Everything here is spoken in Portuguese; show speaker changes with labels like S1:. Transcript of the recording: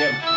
S1: mesmo.